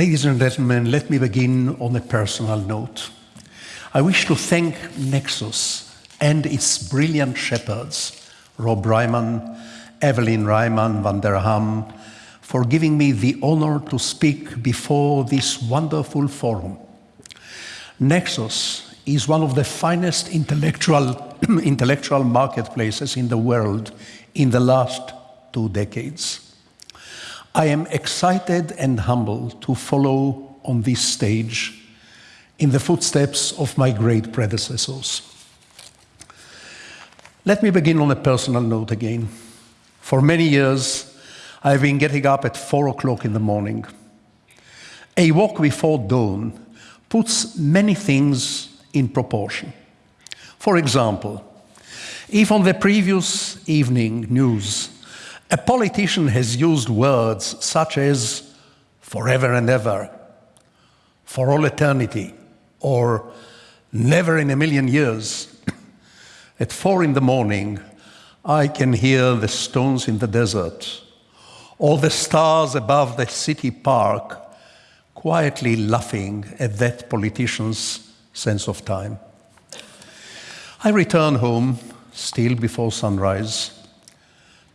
Ladies and gentlemen, let me begin on a personal note. I wish to thank Nexus and its brilliant shepherds, Rob Riemen, Evelyn Riemen van der Ham, for giving me the honor to speak before this wonderful forum. Nexus is one of the finest intellectual, intellectual marketplaces in the world in the last two decades. I am excited and humbled to follow on this stage in the footsteps of my great predecessors. Let me begin on a personal note again. For many years, I've been getting up at four o'clock in the morning. A walk before dawn puts many things in proportion. For example, if on the previous evening news, a politician has used words such as forever and ever, for all eternity, or never in a million years. At four in the morning, I can hear the stones in the desert or the stars above the city park quietly laughing at that politician's sense of time. I return home, still before sunrise,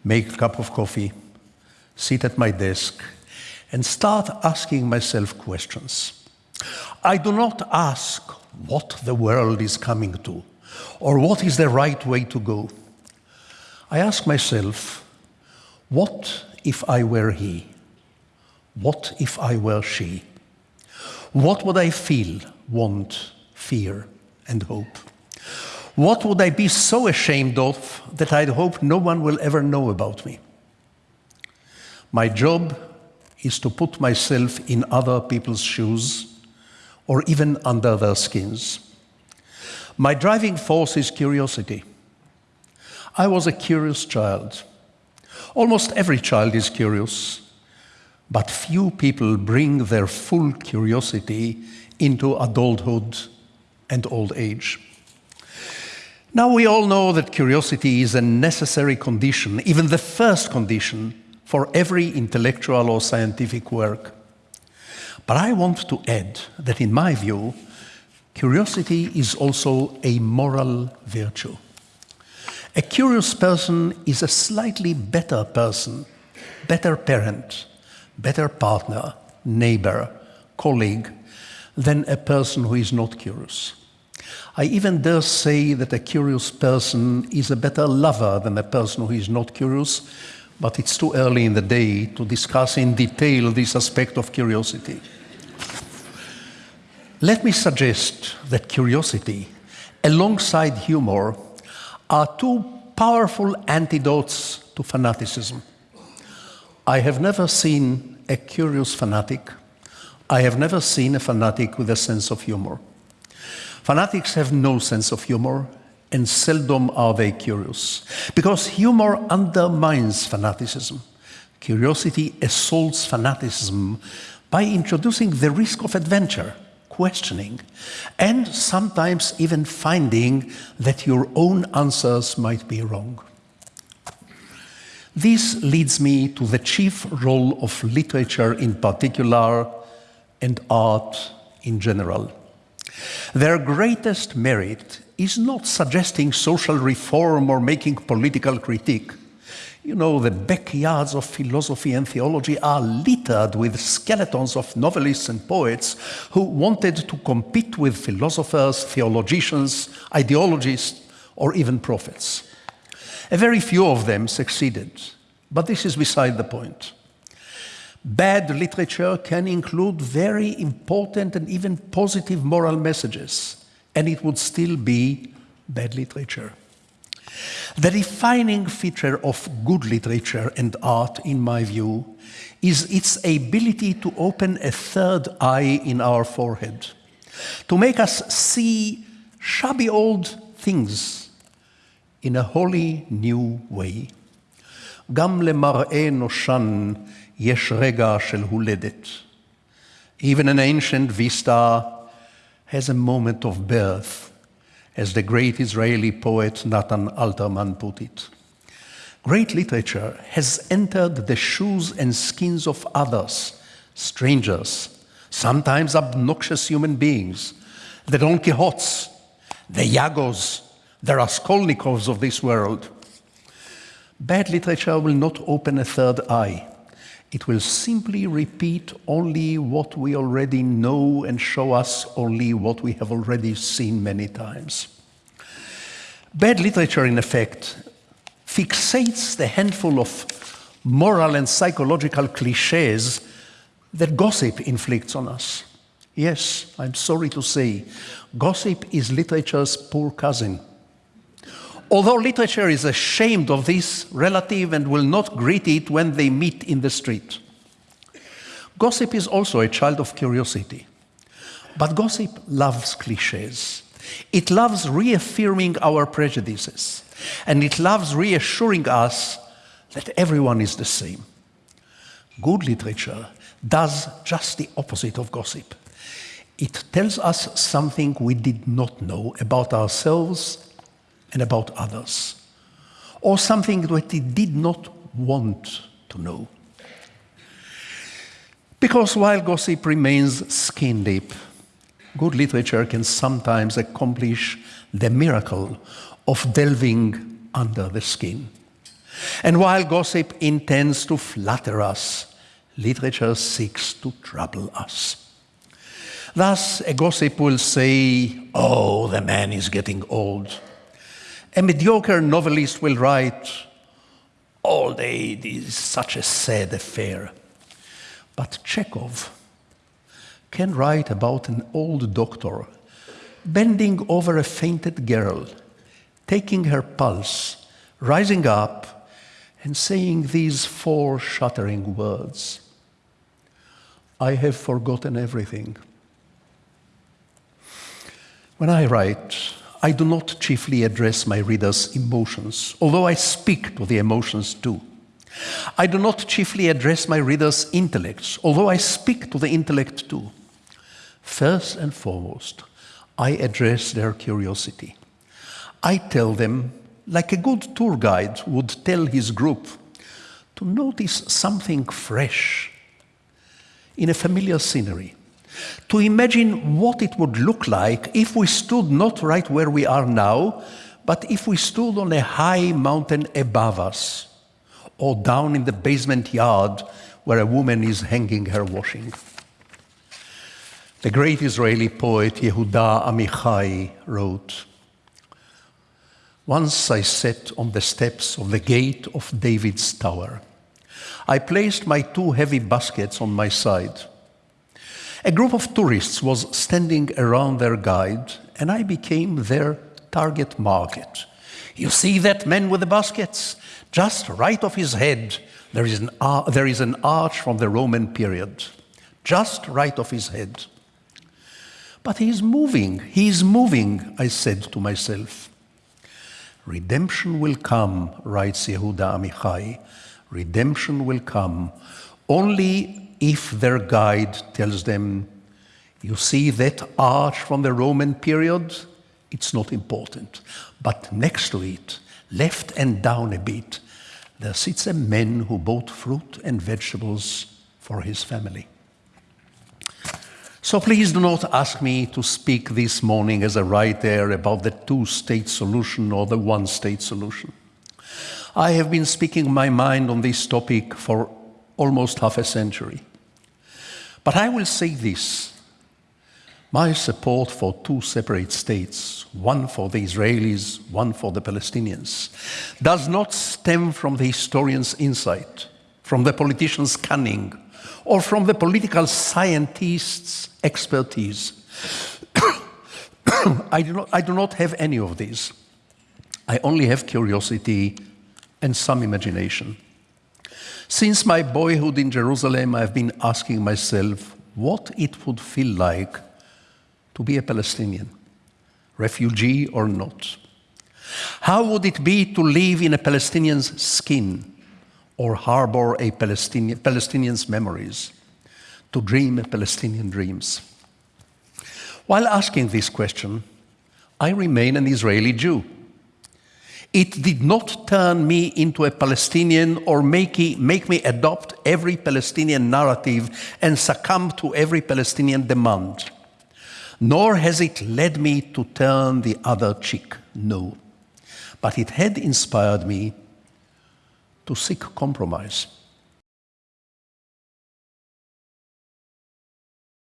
make a cup of coffee, sit at my desk, and start asking myself questions. I do not ask what the world is coming to or what is the right way to go. I ask myself, what if I were he? What if I were she? What would I feel, want, fear, and hope? What would I be so ashamed of that I'd hope no one will ever know about me? My job is to put myself in other people's shoes or even under their skins. My driving force is curiosity. I was a curious child. Almost every child is curious, but few people bring their full curiosity into adulthood and old age. Now we all know that curiosity is a necessary condition, even the first condition for every intellectual or scientific work. But I want to add that in my view, curiosity is also a moral virtue. A curious person is a slightly better person, better parent, better partner, neighbor, colleague, than a person who is not curious. I even dare say that a curious person is a better lover than a person who is not curious, but it's too early in the day to discuss in detail this aspect of curiosity. Let me suggest that curiosity, alongside humor, are two powerful antidotes to fanaticism. I have never seen a curious fanatic. I have never seen a fanatic with a sense of humor. Fanatics have no sense of humor, and seldom are they curious, because humor undermines fanaticism. Curiosity assaults fanaticism by introducing the risk of adventure questioning, and sometimes even finding that your own answers might be wrong. This leads me to the chief role of literature in particular and art in general. Their greatest merit is not suggesting social reform or making political critique, you know, the backyards of philosophy and theology are littered with skeletons of novelists and poets who wanted to compete with philosophers, theologians, ideologists, or even prophets. A very few of them succeeded, but this is beside the point. Bad literature can include very important and even positive moral messages, and it would still be bad literature. The defining feature of good literature and art, in my view, is its ability to open a third eye in our forehead, to make us see shabby old things in a wholly new way. גם למראה נושן יש רגע של הולדת. Even an ancient vista has a moment of birth, as the great Israeli poet Natan Alterman put it. Great literature has entered the shoes and skins of others, strangers, sometimes obnoxious human beings, the Don Quixotes, the Iagos, the Raskolnikovs of this world. Bad literature will not open a third eye. It will simply repeat only what we already know and show us only what we have already seen many times. Bad literature, in effect, fixates the handful of moral and psychological cliches that gossip inflicts on us. Yes, I'm sorry to say, gossip is literature's poor cousin. Although literature is ashamed of this relative and will not greet it when they meet in the street. Gossip is also a child of curiosity. But gossip loves cliches. It loves reaffirming our prejudices. And it loves reassuring us that everyone is the same. Good literature does just the opposite of gossip. It tells us something we did not know about ourselves and about others, or something that we did not want to know. Because while gossip remains skin deep, good literature can sometimes accomplish the miracle of delving under the skin. And while gossip intends to flatter us, literature seeks to trouble us. Thus, a gossip will say, Oh, the man is getting old. A mediocre novelist will write, Old age is such a sad affair. But Chekhov can write about an old doctor bending over a fainted girl, taking her pulse, rising up, and saying these four shattering words I have forgotten everything. When I write, I do not chiefly address my readers' emotions, although I speak to the emotions too. I do not chiefly address my readers' intellects, although I speak to the intellect too. First and foremost, I address their curiosity. I tell them, like a good tour guide would tell his group, to notice something fresh in a familiar scenery to imagine what it would look like if we stood not right where we are now, but if we stood on a high mountain above us, or down in the basement yard where a woman is hanging her washing. The great Israeli poet Yehuda Amichai wrote, Once I sat on the steps of the gate of David's tower. I placed my two heavy baskets on my side. A group of tourists was standing around their guide, and I became their target market. You see that man with the baskets? Just right off his head, there is an, there is an arch from the Roman period. Just right off his head. But he is moving, he is moving, I said to myself. Redemption will come, writes Yehuda Amichai. Redemption will come only if their guide tells them, you see that arch from the Roman period? It's not important. But next to it, left and down a bit, there sits a man who bought fruit and vegetables for his family. So please do not ask me to speak this morning as a writer about the two state solution or the one state solution. I have been speaking my mind on this topic for almost half a century. But I will say this my support for two separate states, one for the Israelis, one for the Palestinians, does not stem from the historian's insight, from the politician's cunning, or from the political scientist's expertise. I, do not, I do not have any of these. I only have curiosity and some imagination. Since my boyhood in Jerusalem, I've been asking myself what it would feel like to be a Palestinian, refugee or not. How would it be to live in a Palestinian's skin or harbor a Palestinian, Palestinian's memories, to dream Palestinian dreams? While asking this question, I remain an Israeli Jew. It did not turn me into a Palestinian or make, make me adopt every Palestinian narrative and succumb to every Palestinian demand. Nor has it led me to turn the other cheek, no. But it had inspired me to seek compromise